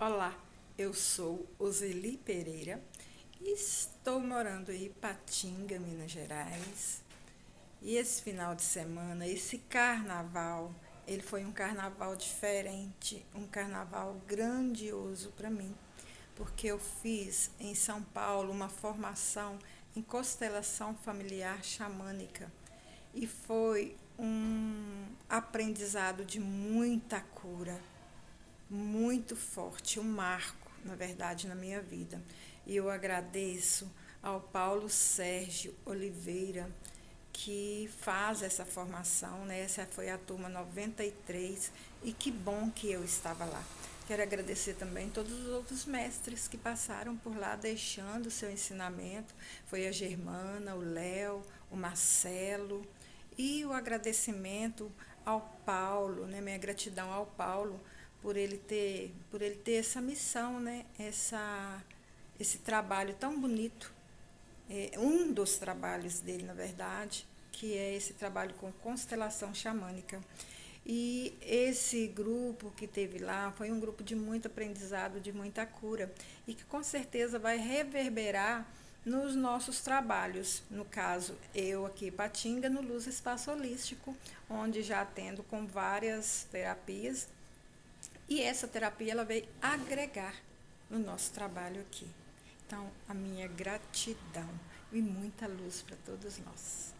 Olá, eu sou Oseli Pereira e estou morando em Ipatinga, Minas Gerais. E esse final de semana, esse carnaval, ele foi um carnaval diferente, um carnaval grandioso para mim, porque eu fiz em São Paulo uma formação em constelação familiar xamânica e foi um aprendizado de muita cura muito forte, um marco, na verdade, na minha vida. E eu agradeço ao Paulo Sérgio Oliveira, que faz essa formação, né? Essa foi a turma 93 e que bom que eu estava lá. Quero agradecer também todos os outros mestres que passaram por lá deixando seu ensinamento. Foi a Germana, o Léo, o Marcelo e o agradecimento ao Paulo, né? Minha gratidão ao Paulo por ele ter, por ele ter essa missão, né? Essa, esse trabalho tão bonito, é, um dos trabalhos dele, na verdade, que é esse trabalho com constelação xamânica. E esse grupo que teve lá foi um grupo de muito aprendizado, de muita cura, e que com certeza vai reverberar nos nossos trabalhos. No caso, eu aqui, Patinga, no Luz Espaço Holístico, onde já atendo com várias terapias e essa terapia ela veio agregar no nosso trabalho aqui. Então, a minha gratidão e muita luz para todos nós.